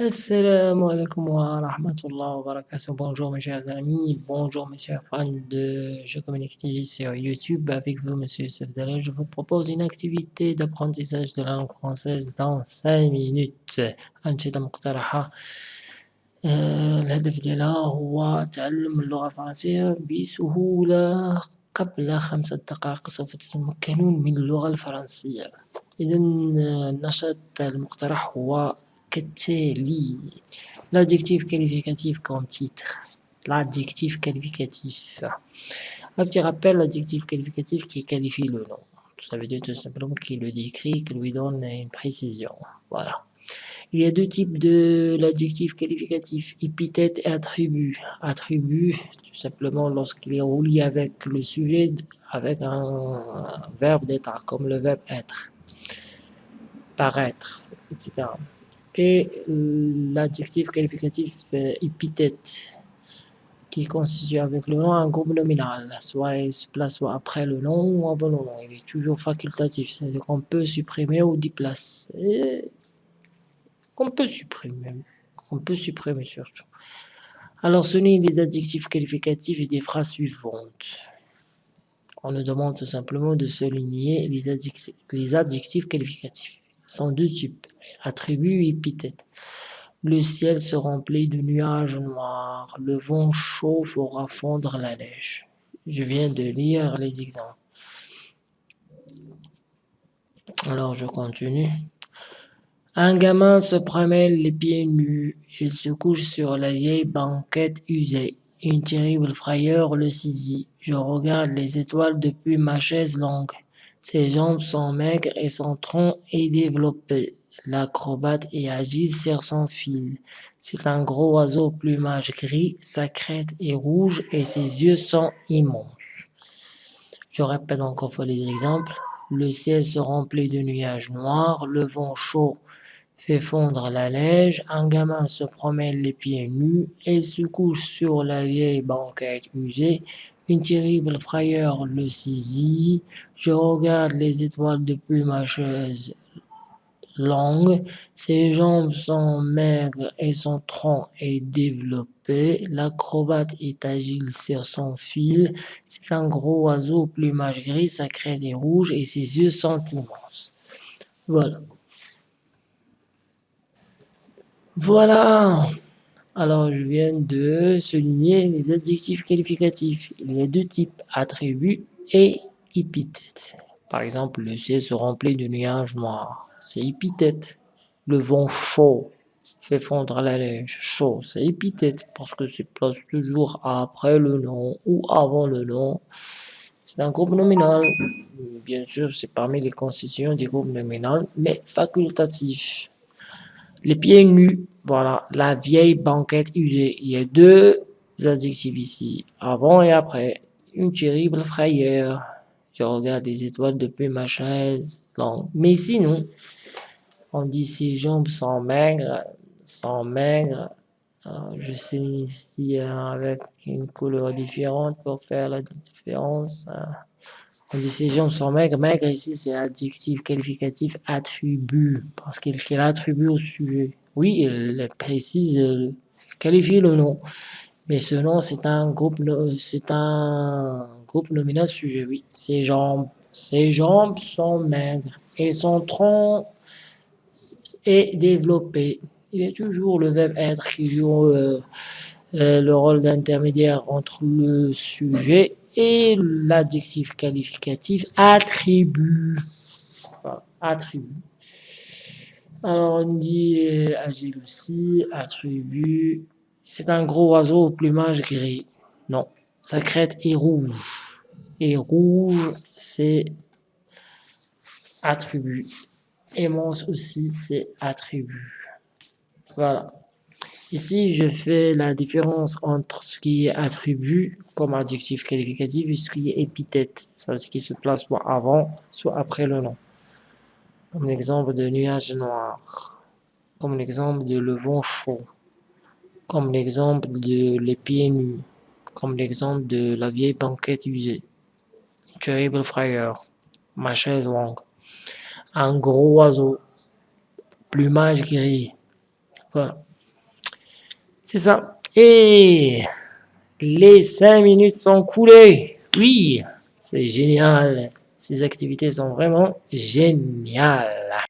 Assalamu alaikum wa rahmatullah wa barakatuh. Bonjour mes chers amis, bonjour mes chers fans de Jeux Communique TV sur YouTube. Avec vous, Monsieur Youssef Dalal, je vous propose une activité d'apprentissage de la langue française dans 5 minutes. أنشطة مقترحة آه، الهدف ديالها هو تعلم اللغة الفرنسية بسهولة قبل خمسة دقائق سوف تتمكنون من اللغة الفرنسية. إذا النشاط المقترح هو l'adjectif qualificatif comme titre l'adjectif qualificatif. Un petit rappel l'adjectif qualificatif qui qualifie le nom. Ça veut dire tout simplement qui le décrit qui lui donne une précision. Voilà. Il y a deux types de l'adjectif qualificatif épithète et attribut. Attribut tout simplement lorsqu'il est relié avec le sujet avec un verbe d'être comme le verbe être paraître etc et l'adjectif qualificatif euh, épithète qui constitue avec le nom un groupe nominal, soit il se place après le nom ou avant le nom. Il est toujours facultatif, c'est-à-dire qu'on peut supprimer ou déplacer. Qu'on peut supprimer, qu'on peut supprimer surtout. Alors, souligne les adjectifs qualificatifs et des phrases suivantes. On nous demande tout simplement de souligner les adjectifs, les adjectifs qualificatifs. Ils sont deux types attributs épithètes. Le ciel se remplit de nuages noirs, le vent chaud fera fondre la neige. Je viens de lire les exemples. Alors je continue. Un gamin se promène les pieds nus et se couche sur la vieille banquette usée. Une terrible frayeur le saisit. Je regarde les étoiles depuis ma chaise longue. Ses jambes sont maigres et son tronc est développé. L'acrobate est agile sur son fil. C'est un gros oiseau au plumage gris, sa crête est rouge et ses yeux sont immenses. Je répète encore fois les exemples. Le ciel se remplit de nuages noirs, le vent chaud fait fondre la neige, un gamin se promène les pieds nus et se couche sur la vieille banquette usée, une terrible frayeur le saisit, je regarde les étoiles ma chaise longue, ses jambes sont maigres et son tronc est développé, l'acrobate est agile sur son fil, c'est un gros oiseau au plumage gris, sa crête est rouge et ses yeux sont immenses. Voilà. Voilà. Alors, je viens de souligner les adjectifs qualificatifs. Il y a deux types, attributs et épithètes. Par exemple, le ciel se remplit de nuages noirs. C'est épithète. Le vent chaud fait fondre la neige. Chaud, c'est épithète parce que c'est place toujours après le nom ou avant le nom. C'est un groupe nominal. Bien sûr, c'est parmi les constitutions du groupe nominal, mais facultatif. Les pieds nus, voilà, la vieille banquette usée. Il y a deux adjectifs ici, avant et après. Une terrible frayeur. Je regarde les étoiles depuis ma chaise longue. Mais sinon, on dit ses jambes sont maigres, sont maigres. Alors, je sais ici avec une couleur différente pour faire la différence. hein. On dit ses jambes sont maigres. Maigre ici, c'est adjectif qualificatif attribut, parce qu'il qu'il attribue au sujet. Oui, il précise, euh, qualifie le nom. Mais ce nom, c'est un groupe, c'est un groupe nominal sujet, oui. Ses jambes, ses jambes sont maigres et son tronc est développé. Il est toujours le verbe être qui joue euh, euh, le rôle d'intermédiaire entre le sujet et l'adjectif qualificatif attribut. Attribut. Alors on dit euh, agile aussi, attribut. C'est un gros oiseau au plumage gris. Non, sa crête est rouge. Et rouge, c'est attribut. Immense aussi, c'est attribut. Voilà. Ici, je fais la différence entre ce qui est attribut comme adjectif qualificatif et ce qui est épithète, ça ce qui se place soit avant, soit après le nom. Comme l'exemple de nuages noirs, comme l'exemple de le vent chaud, comme l'exemple de les pieds nus, comme l'exemple de la vieille banquette usée, terrible frayeur, ma chaise longue, un gros oiseau, plumage gris, Voilà. C'est ça. Et les cinq minutes sont coulées. Oui, c'est génial. Ces activités sont vraiment géniales.